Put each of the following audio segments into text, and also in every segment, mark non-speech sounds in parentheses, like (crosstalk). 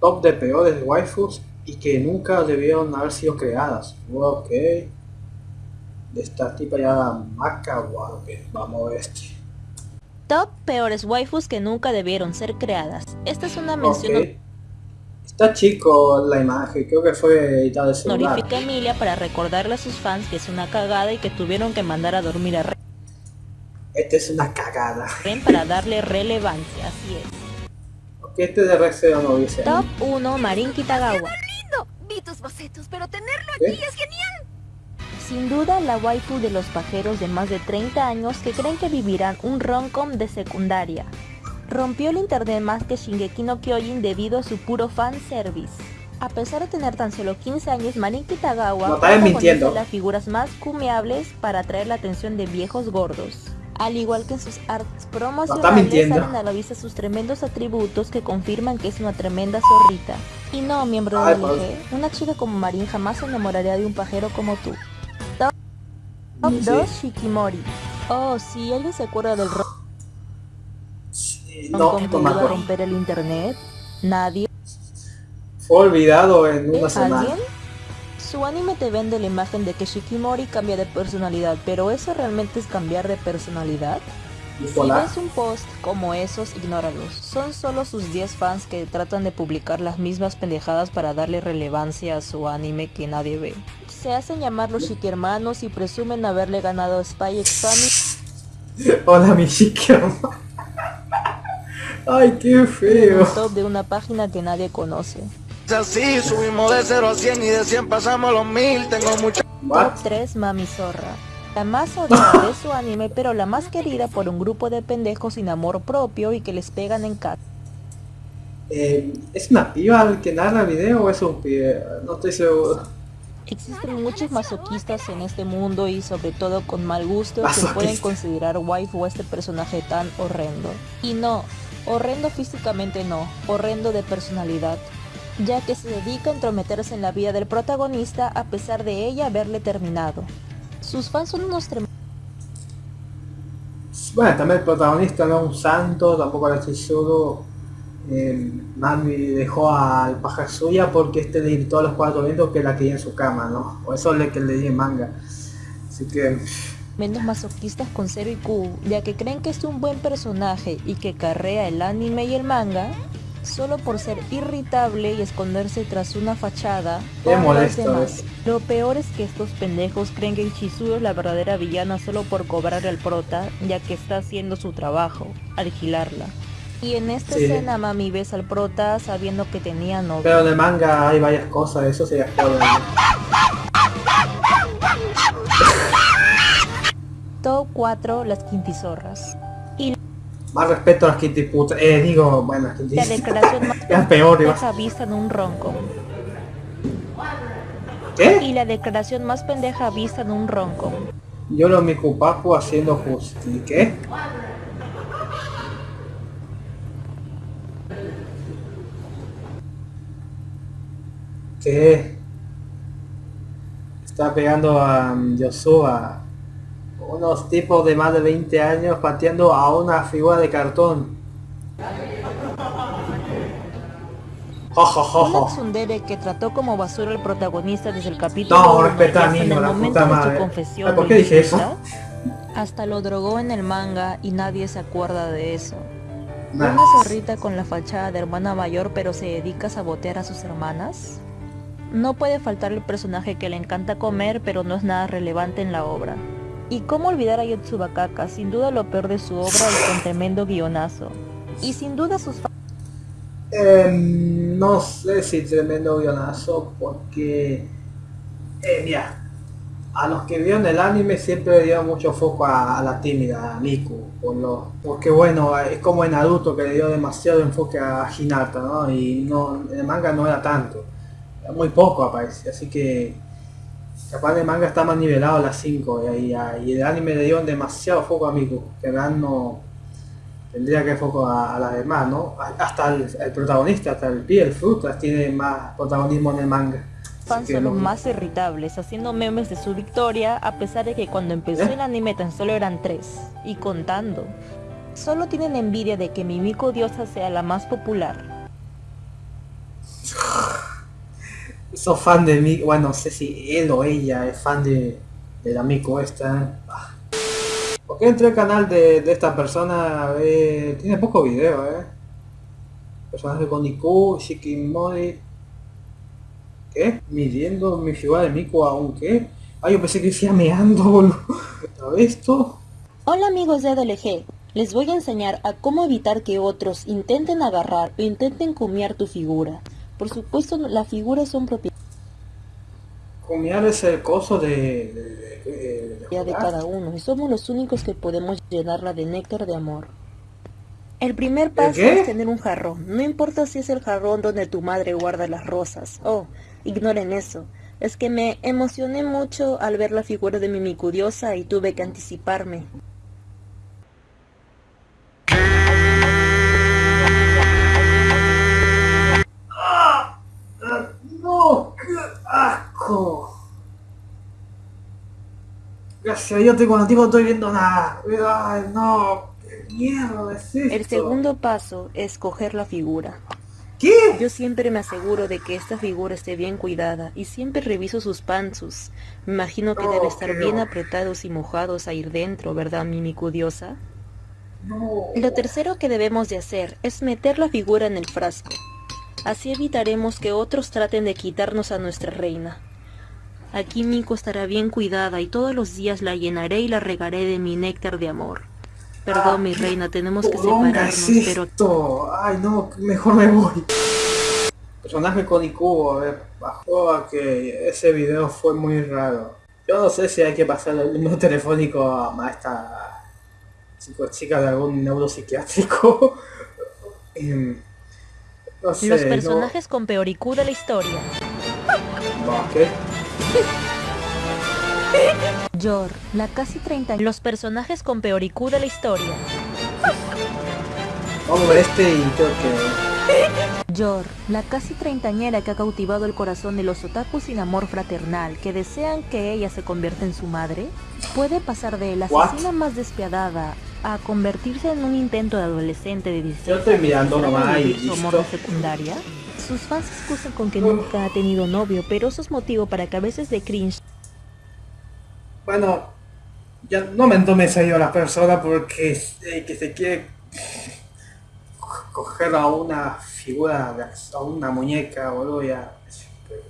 Top de peores waifus y que nunca debieron haber sido creadas. Ok. De esta tipa ya maca, wow, ok, vamos a ver este. Top peores waifus que nunca debieron ser creadas. Esta es una mención Ok. Está chico la imagen, creo que fue editada de celular. a Emilia para recordarle a sus fans que es una cagada y que tuvieron que mandar a dormir a Esta es una cagada. Ren para darle relevancia, así es. Este de Rex Zero no dice. Top 1 Marin Kitagawa. lindo. Vi tus bocetos, pero tenerlo ¿Qué? aquí es genial. Sin duda la waifu de los pajeros de más de 30 años que creen que vivirán un romcom de secundaria. Rompió el internet más que Shingeki no Kyojin debido a su puro fanservice. A pesar de tener tan solo 15 años, Marin Kitagawa No, protagoniza las figuras más cumeables para atraer la atención de viejos gordos. Al igual que en sus artes promocionales salen a la vista sus tremendos atributos que confirman que es una tremenda zorrita. Y no, miembro del pues. LG, una chica como Marin jamás se enamoraría de un pajero como tú. Top Sí. 2 Shikimori. Oh, sí, ¿alguien se acuerda del Sí, no, no acuerdo. romper el internet? ¿Nadie? Fue olvidado en una semana. ¿Alguien? Su anime te vende la imagen de que Shikimori cambia de personalidad, pero ¿eso realmente es cambiar de personalidad? Si ves un post como esos, ignóralos. Son solo sus 10 fans que tratan de publicar las mismas pendejadas para darle relevancia a su anime que nadie ve. Se hacen llamar los Shiki-hermanos y presumen haberle ganado a Spy X Family Hola, mi chica. Ay, qué en feo. un top de una página que nadie conoce. Es así, subimos de 0 a 100 y de 100 pasamos los 1000. Tengo mucha? Top 3 Mami Zorra. La más odiada de su anime, pero la más querida por un grupo de pendejos sin amor propio y que les pegan en casa. Eh, ¿Es una piba el que narra el video o es un pibe? No estoy seguro. Existen muchos masoquistas en este mundo y sobre todo con mal gusto que Masoquista. pueden considerar waifu a este personaje tan horrendo. Y no, horrendo físicamente no, horrendo de personalidad, ya que se dedica a entrometerse en la vida del protagonista a pesar de ella haberle terminado. Sus fans son unos tremendos Bueno, también el protagonista no es un santo, tampoco estoy seguro. Eh, Nami dejó al paja suya porque este le gritó a los cuatro vientos que la quería en su cama, ¿no? O eso es lo que leí en manga. Así que, masoquistas con cero IQ, ya que creen que es un buen personaje y que carrea el anime y el manga, solo por ser irritable y esconderse tras una fachada Qué molesto es. Lo peor es que estos pendejos creen que Chizuru es la verdadera villana solo por cobrar al prota, ya que está haciendo su trabajo, alquilarla. Y en esta Sí. escena mami ves al prota sabiendo que tenía novio. pero en el manga hay varias cosas, eso sería spoiler. Top 4 las quintizorras. Más respeto a las Kitty putas. Eh, digo, bueno, las Kitty. La declaración más (laughs) peor, pendeja vista en un ronco. ¿Qué? Y la declaración más pendeja vista en un ronco. Yo lo mi cupapu haciendo justi. ¿Qué? ¿Qué? Está pegando a Yosuba. Unos tipos de más de 20 años pateando a una figura de cartón. Jo. tsundere que trató como basura al protagonista desde el capítulo No, respeta al hasta en el la momento puta de madre. su confesión ¿por lo qué dije eso? Hasta lo drogó en el manga y nadie se acuerda de eso. Nah. Una zorrita con la fachada de hermana mayor pero se dedica a sabotear a sus hermanas. No puede faltar el personaje que le encanta comer pero no es nada relevante en la obra. Y cómo olvidar a Yotsubakaka, sin duda lo peor de su obra y con tremendo guionazo. Y sin duda sus Em, no sé si tremendo guionazo porque eh, mira a los que vieron el anime siempre le dieron mucho foco a, la tímida a Miku por lo, porque bueno es como en Naruto que le dio demasiado enfoque a Hinata ¿no? y no en el manga no era tanto muy poco aparece así que capaz el manga está más nivelado a las 5 y, ahí- y el anime le dio demasiado foco a Miku que realidad no tendría que foco a, a las demás, ¿no? Hasta el, el protagonista, hasta el pie, el frutas tiene más protagonismo en el manga. Fans son los no- más irritables, haciendo memes de su victoria, a pesar de que cuando empezó ¿Eh? el anime tan solo eran tres, y contando. Solo tienen envidia de que Mimiko Diosa sea la más popular. (laughs) sos fan de mí, bueno, no sé si él o ella es fan de, del amigo esta. Ah. ¿Por qué entré al canal de, de esta persona? Eh, tiene poco video, eh. Personaje con Shikimori. ¿Qué? Midiendo mi figura de Miku aún qué? Ah, yo pensé que decía meando, boludo. esto? Hola amigos de DLG, les voy a enseñar a cómo evitar que otros intenten agarrar o intenten comiar tu figura. Por supuesto, las figuras son propiedad Comiar es el coso de, de, de, de, de cada uno y somos los únicos que podemos llenarla de néctar de amor. El primer paso es tener un jarrón. No importa si es el jarrón donde tu madre guarda las rosas. Oh, ignoren eso. Es que me emocioné mucho al ver la figura de mi micudiosa y tuve que anticiparme. Gracias a Dios cuando tipo estoy viendo nada. ¡Ay, no! ¿Qué mierda es esto? El segundo paso es coger la figura. ¿Qué? Yo siempre me aseguro de que esta figura esté bien cuidada y siempre reviso sus panzos. Me imagino que Oh, debe estar bien apretados y mojados a ir dentro, ¿verdad, mi micudiosa? No. Lo tercero que debemos de hacer es meter la figura en el frasco. Así evitaremos que otros traten de quitarnos a nuestra reina. Aquí Miko estará bien cuidada y todos los días la llenaré y la regaré de mi néctar de amor. Perdón, Ah, mi reina, tenemos que separarnos, es pero esto? Ay, no, mejor me voy. Personaje con IQ, a ver, bajó a que ese video fue muy raro. Yo no sé si hay que pasar el número telefónico a esta chico, chica de algún neuropsiquiátrico. (laughs) Em, no sé, los no- personajes con peor IQ de la historia. no, ¿qué? Yor, la casi 30 Los personajes con peor IQ de la historia. Vamos a ver este y creo que... Yor, la casi treintañera que ha cautivado el corazón de los otakus sin amor fraternal, que desean que ella se convierta en su madre, puede pasar de la asesina más despiadada a convertirse en un intento de adolescente de 16 Yo estoy mirando nomás y listo. secundaria. Sus fans excusan con que nunca ha tenido novio, pero eso es motivo para que a veces de cringe Bueno, ya no me tome en serio a la persona porque eh, que se quiere co- coger a una figura, a una muñeca, boludo, ya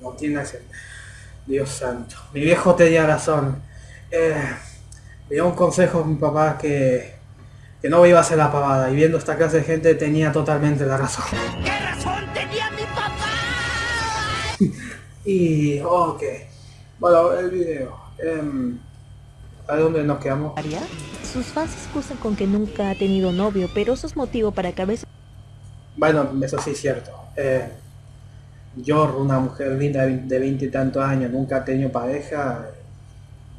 no tiene ese... Dios santo. Mi viejo tenía razón. Eh, me dio un consejo a mi papá que, que no iba a hacer la pavada y viendo esta clase de gente tenía totalmente la razón. ¿Qué razón Y, ok. Bueno, el video. em, ¿A dónde nos quedamos? sus fans excusan con que nunca ha tenido novio, pero eso es motivo para que a veces Bueno, eso sí es cierto. Eh, Yor, una mujer linda de veinte y tantos años, nunca ha tenido pareja.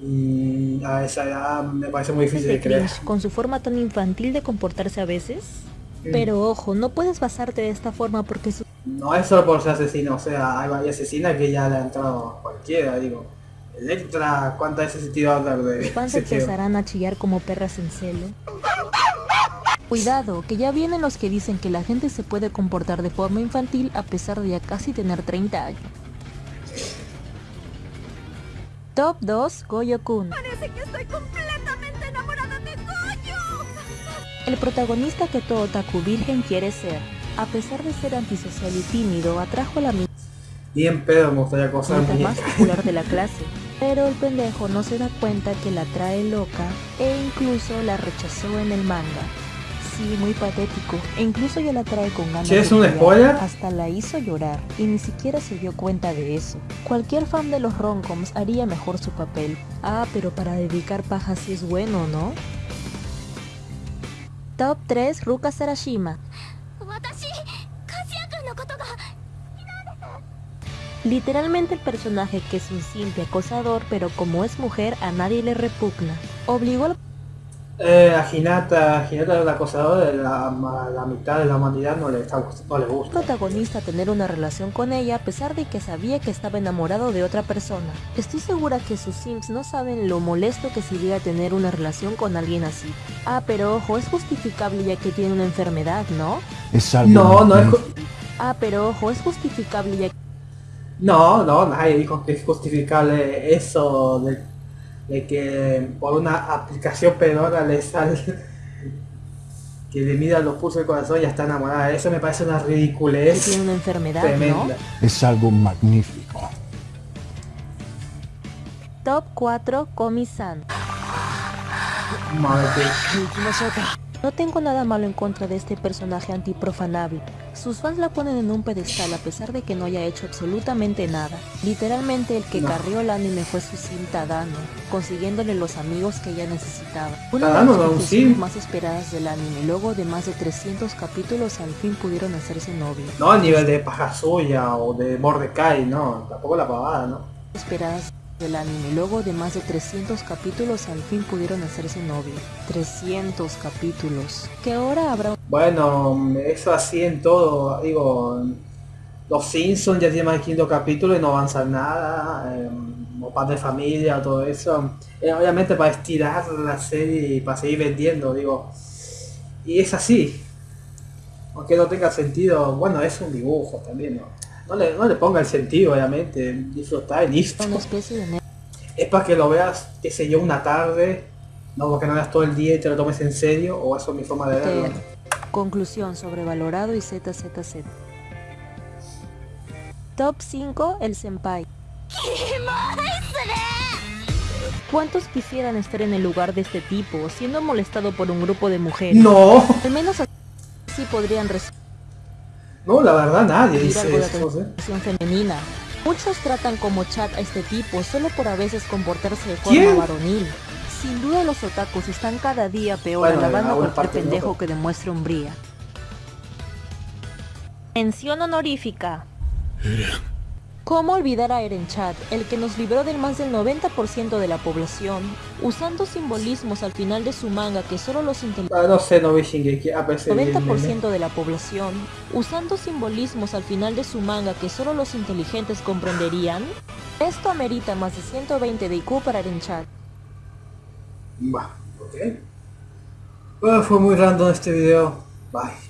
Y a esa edad me parece muy difícil de creer. con su forma tan infantil de comportarse a veces. Mm. Pero ojo, no puedes basarte de esta forma porque sus No es solo por ser asesino, o sea, hay varias asesinas que ya le han entrado a cualquiera, digo. Electra, ¿cuántas veces he sentido hablar de tío? empezarán a chillar como perras en celo. Cuidado, que ya vienen los que dicen que la gente se puede comportar de forma infantil a pesar de ya casi tener 30 años. Top 2, Goyo-kun. Parece que estoy completamente enamorada de Goyo. El protagonista que todo otaku virgen quiere ser. A pesar de ser antisocial y tímido, atrajo a la Bien pedo me gustaría acosar más popular de la clase. Pero el pendejo no se da cuenta que la trae loca e incluso la rechazó en el manga. Sí, muy patético. E incluso ya la trae con ganas ¿Sí es un spoiler? Hasta la hizo llorar y ni siquiera se dio cuenta de eso. Cualquier fan de los romcoms haría mejor su papel. Ah, pero para dedicar paja sí es bueno, ¿no? Top 3 Ruka Sarashima. Literalmente el personaje que es un simple acosador, pero como es mujer a nadie le repugna. Obligó al Eh, a Hinata, Hinata el acosador de la, mitad de la humanidad no le, está, no le gusta. protagonista a tener una relación con ella a pesar de que sabía que estaba enamorado de otra persona. Estoy segura que sus sims no saben lo molesto que sería tener una relación con alguien así. Ah, pero ojo, es justificable ya que tiene una enfermedad, ¿no? Es algo No, no es... Ah, pero ojo, es justificable ya No, no, nadie dijo que es justificable eso de, de que por una aplicación pedora le sale (laughs) que le mida los pulsos del corazón y ya está enamorada. Eso me parece una Que ridiculez tiene una enfermedad, tremenda. ¿no? Es algo magnífico. Top 4 Komi-san. Madre No tengo nada malo en contra de este personaje antiprofanable. Sus fans la ponen en un pedestal a pesar de que no haya hecho absolutamente nada. Literalmente el que No. carrió el anime fue su sim Tadano, consiguiéndole los amigos que ella necesitaba. Una de las no más esperadas del anime, luego de más de 300 capítulos al fin pudieron hacerse novios. No a nivel de paja suya o de Mordecai, no, tampoco la pavada, ¿no? esperadas del anime. Luego de más de 300 capítulos al fin pudieron hacerse novios. 300 capítulos. Que ahora habrá Bueno, eso así en todo, digo, los Simpsons ya más de quinto capítulo y no avanzan nada, eh, o Padre de Familia, todo eso. Eh, obviamente para estirar la serie y para seguir vendiendo, digo. Y es así. Aunque no tenga sentido, bueno, es un dibujo también, ¿no? No le, no le ponga el sentido, obviamente, disfrutar y listo. una especie de ne- Es para que lo veas, qué sé yo, una tarde, no porque no veas todo el día y te lo tomes en serio, o eso es mi forma de verlo. Ter. Conclusión sobrevalorado y ZZZ. Top 5 El Senpai. ¿Cuántos quisieran estar en el lugar de este tipo, siendo molestado por un grupo de mujeres? No, Al menos así podrían recibir no, la verdad nadie dice eso, atención femenina. Muchos tratan como chat a este tipo solo por a veces comportarse de ¿Quién? forma varonil. Sin duda los otakus están cada día peor Bueno, alabando a cualquier pendejo que demuestre hombría. Mención honorífica. ¿Cómo olvidar a Eren Chat, el que nos libró del más del 90% de la población, usando simbolismos al final de su manga que solo los inteligentes Ah, no sé, no vi Shingeki, a veces vi el meme. 90% de la población, usando simbolismos al final de su manga que solo los inteligentes comprenderían? Esto amerita más de 120 de IQ para Eren Chat. Va, ok. Bueno, fue muy random este video. Bye.